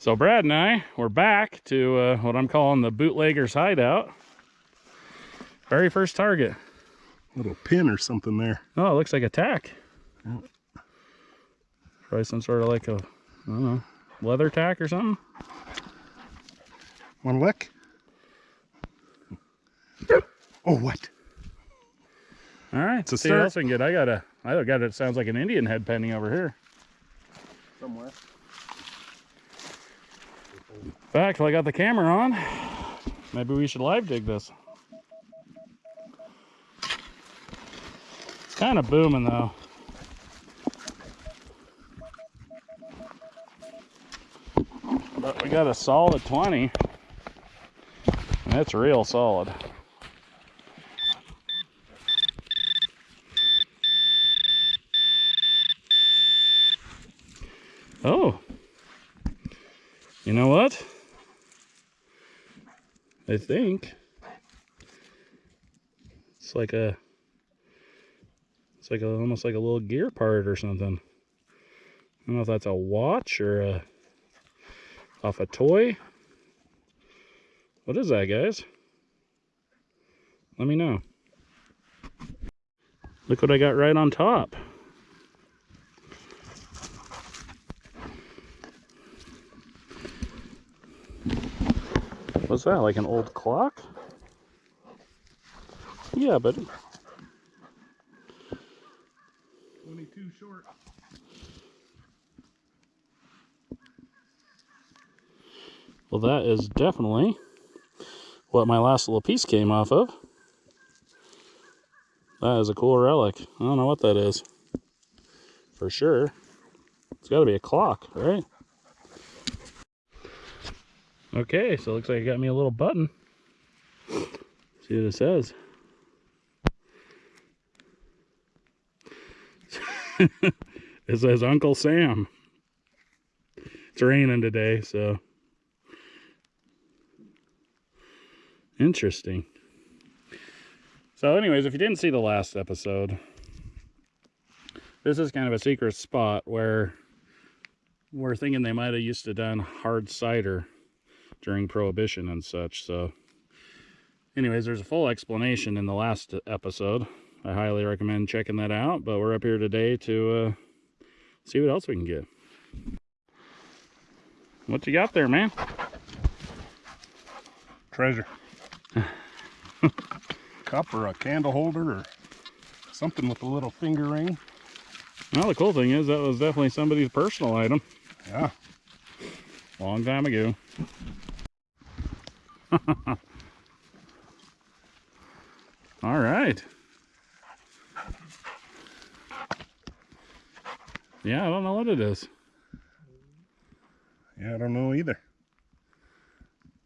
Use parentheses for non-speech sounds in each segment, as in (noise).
So Brad and I, we're back to uh, what I'm calling the bootlegger's hideout. Very first target. Little pin or something there. Oh, it looks like a tack. Yeah. Probably some sort of like a, I don't know, leather tack or something. One lick. Oh, what? All right, It's a see what else we can get. I got a, I got it. Sounds like an Indian head penny over here. Somewhere. Fact, I got the camera on, maybe we should live dig this. It's kind of booming though. But we got a solid 20. And it's real solid. Oh. You know what? I think it's like a it's like a, almost like a little gear part or something. I don't know if that's a watch or a off a toy. What is that, guys? Let me know. Look what I got right on top. What's that? Like an old clock? Yeah, buddy. 22 short. Well, that is definitely what my last little piece came off of. That is a cool relic. I don't know what that is. For sure. It's got to be a clock, right? Okay, so it looks like it got me a little button. See what it says. (laughs) it says Uncle Sam. It's raining today, so Interesting. So, anyways, if you didn't see the last episode, this is kind of a secret spot where we're thinking they might have used to done hard cider during Prohibition and such. So, anyways, there's a full explanation in the last episode. I highly recommend checking that out. But we're up here today to uh, see what else we can get. What you got there, man? Treasure. (laughs) Cup or a candle holder or something with a little finger ring. Well, the cool thing is that was definitely somebody's personal item. Yeah. Long time ago. (laughs) All right. Yeah, I don't know what it is. Yeah, I don't know either.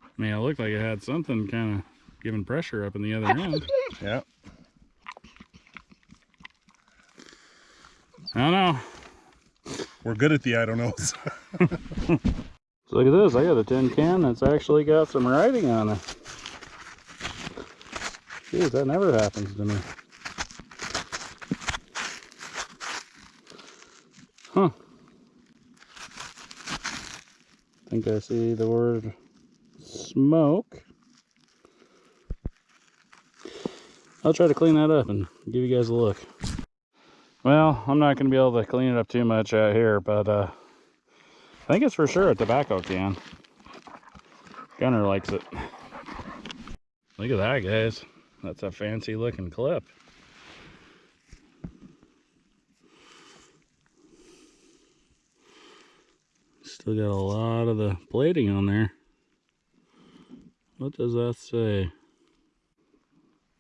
I mean, it looked like it had something kind of giving pressure up in the other (laughs) end. Yeah. I don't know. We're good at the I don't knows. (laughs) Look at this. I got a tin can that's actually got some writing on it. Jeez, that never happens to me. Huh. I think I see the word smoke. I'll try to clean that up and give you guys a look. Well, I'm not going to be able to clean it up too much out here, but uh, I think it's for sure a tobacco can. Gunner likes it. Look at that, guys. That's a fancy looking clip. Still got a lot of the plating on there. What does that say?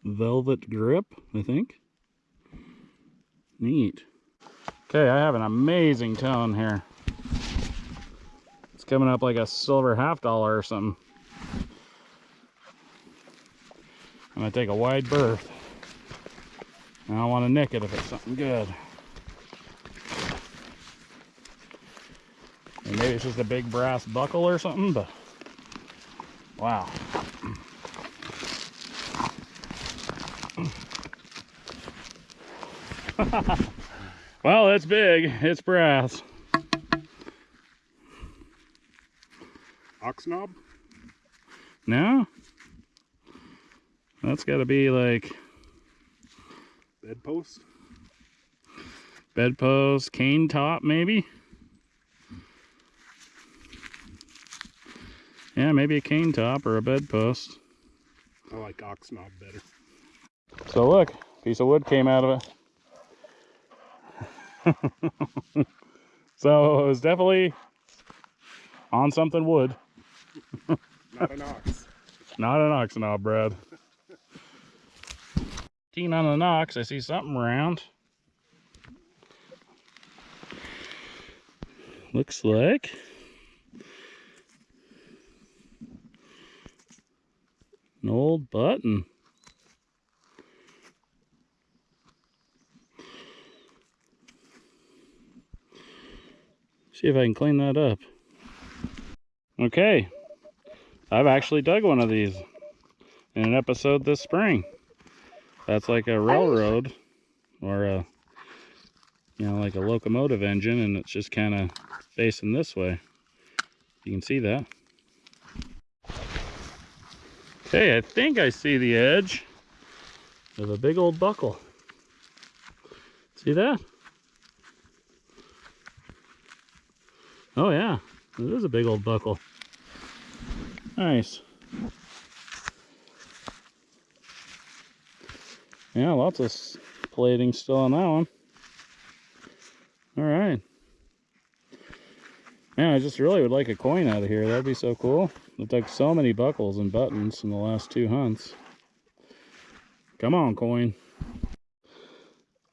Velvet grip, I think. Neat. Okay, I have an amazing tone here. Coming up like a silver half dollar or something. I'm gonna take a wide berth. I don't want to nick it if it's something good. And maybe it's just a big brass buckle or something, but wow. (laughs) well, it's big. It's brass. Ox knob? No? That's got to be like Bedpost? bedpost, cane top, maybe? Yeah, maybe a cane top or a bedpost. I like ox knob better. So look, piece of wood came out of it. (laughs) so it was definitely on something wood, Not an ox. not an ox knob, Brad. Teen on the Knox, I see something around. Looks like an old button. See if I can clean that up. Okay, I've actually dug one of these in an episode this spring. That's like a railroad or a, you know, like a locomotive engine, and it's just kind of facing this way. You can see that. Okay, I think I see the edge of a big old buckle. See that? Oh yeah, it is a big old buckle. Nice. Yeah, lots of plating still on that one. All right. Man, I just really would like a coin out of here. That'd be so cool. I've dug so many buckles and buttons in the last two hunts. Come on, coin.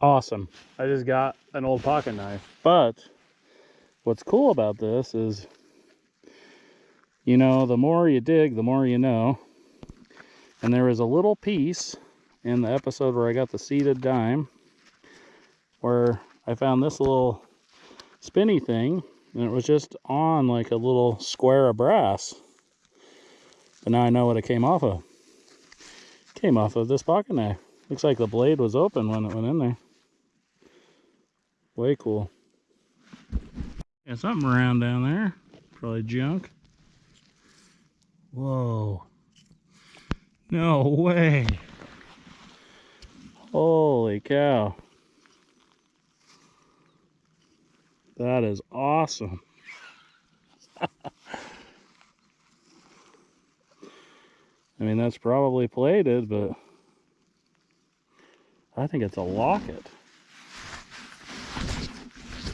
Awesome. I just got an old pocket knife. But what's cool about this is, you know, the more you dig, the more you know. And there was a little piece in the episode where I got the seated dime where I found this little spinny thing and it was just on like a little square of brass. But now I know what it came off of. came off of this pocket knife. Looks like the blade was open when it went in there. Way cool. Yeah, something around down there. Probably junk. Whoa. No way. Holy cow. That is awesome. (laughs) I mean, that's probably plated, but I think it's a locket.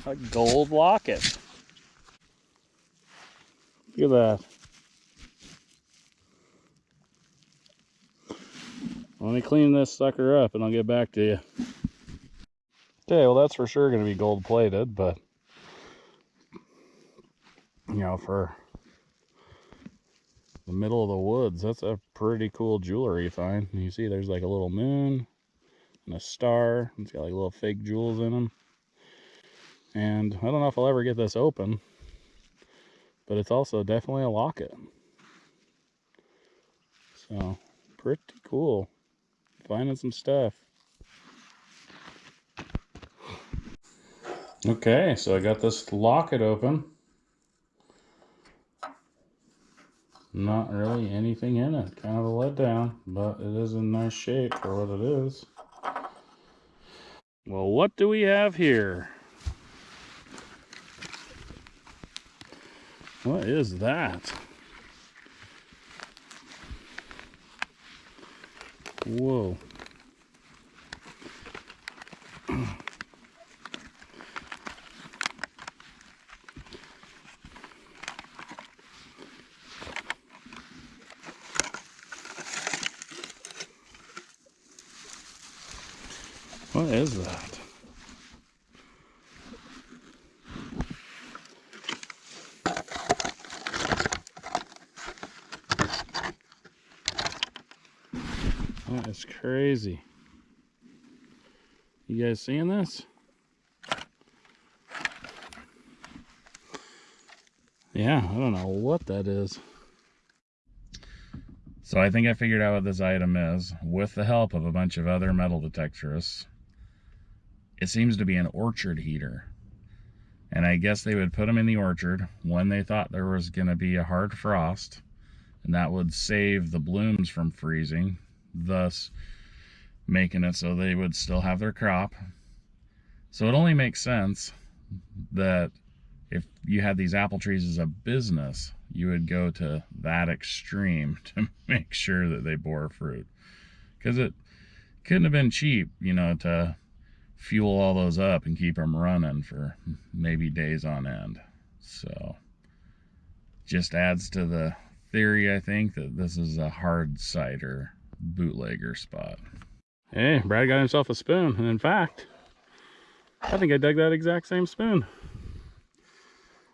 A gold locket. Look at that. Let me clean this sucker up and I'll get back to you. Okay, well that's for sure going to be gold plated, but you know, for the middle of the woods, that's a pretty cool jewelry find. You see there's like a little moon and a star. It's got like little fake jewels in them. And I don't know if I'll ever get this open, but it's also definitely a locket. So, pretty cool. Finding some stuff. Okay, so I got this locket open. Not really anything in it. Kind of a letdown, but it is in nice shape for what it is. Well, what do we have here? What is that? Whoa. What is that? That is crazy. You guys seeing this? Yeah, I don't know what that is. So I think I figured out what this item is with the help of a bunch of other metal detectorists. It seems to be an orchard heater. And I guess they would put them in the orchard when they thought there was going to be a hard frost. And that would save the blooms from freezing, thus making it so they would still have their crop. So it only makes sense that if you had these apple trees as a business, you would go to that extreme (laughs) to make sure that they bore fruit. Because it couldn't have been cheap, you know, to fuel all those up and keep them running for maybe days on end. So just adds to the theory, I think, that this is a hard cider bootlegger spot. Hey, Brad got himself a spoon. And in fact, I think I dug that exact same spoon.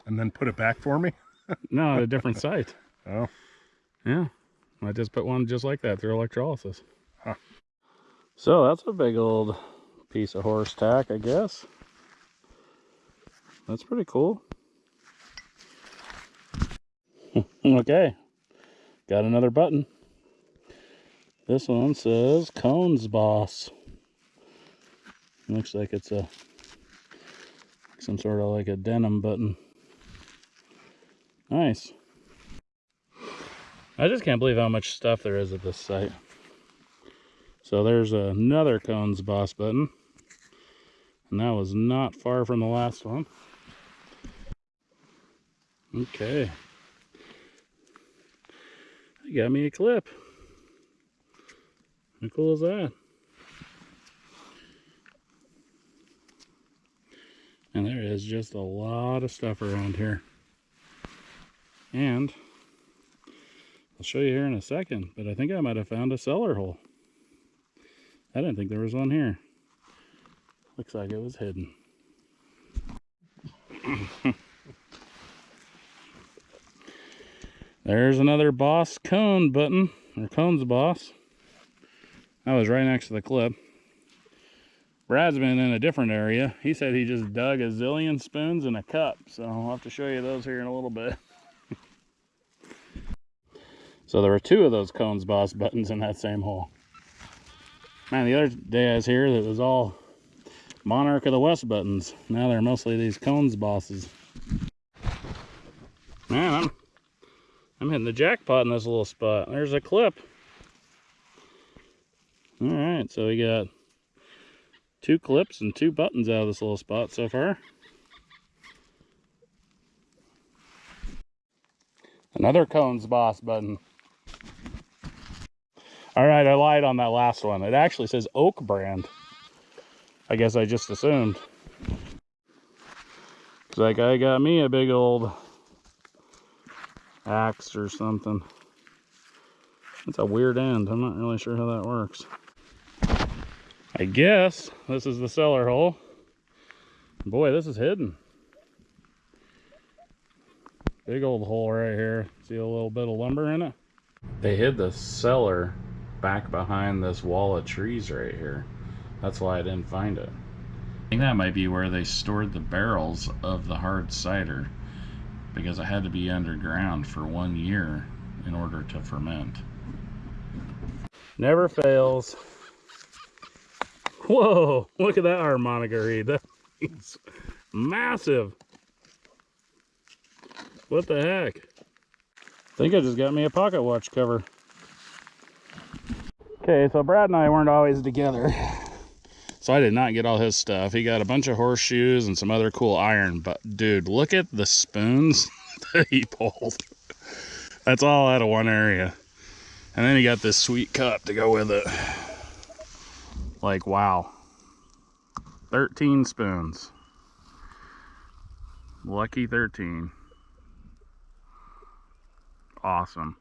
And then put it back for me? (laughs) no, at a different site. (laughs) Oh. Yeah. I just put one just like that through electrolysis. Huh. So that's a big old piece of horse tack, I guess. That's pretty cool. (laughs) okay. Got another button. This one says Cones Boss. Looks like it's a some sort of like a denim button. Nice. I just can't believe how much stuff there is at this site. So there's another Cones Boss button. And that was not far from the last one. Okay. I got me a clip. How cool is that? And there is just a lot of stuff around here. And I'll show you here in a second, but I think I might have found a cellar hole. I didn't think there was one here. Looks like it was hidden. (laughs) There's another boss cone button, or cones boss. That was right next to the clip. Brad's been in a different area. He said he just dug a zillion spoons in a cup, so I'll have to show you those here in a little bit. (laughs) so there were two of those cones boss buttons in that same hole. Man, the other day I was here, that was all Monarch of the West buttons. Now they're mostly these cones bosses. Man, I'm I'm hitting the jackpot in this little spot. There's a clip. All right, so we got two clips and two buttons out of this little spot so far. Another cones boss button. All right, I lied on that last one. It actually says oak brand. I guess I just assumed. It's like I got me a big old axe or something. It's a weird end. I'm not really sure how that works. I guess this is the cellar hole. Boy, this is hidden. Big old hole right here. See a little bit of lumber in it? They hid the cellar back behind this wall of trees right here. That's why I didn't find it. I think that might be where they stored the barrels of the hard cider because it had to be underground for one year in order to ferment. Never fails. Whoa, look at that harmonica reed. That's massive. What the heck? I think I just got me a pocket watch cover. Okay, so Brad and I weren't always together. So I did not get all his stuff. He got a bunch of horseshoes and some other cool iron. But dude, look at the spoons (laughs) that he pulled. That's all out of one area. And then he got this sweet cup to go with it. Like, wow. 13 spoons. Lucky 13. Awesome.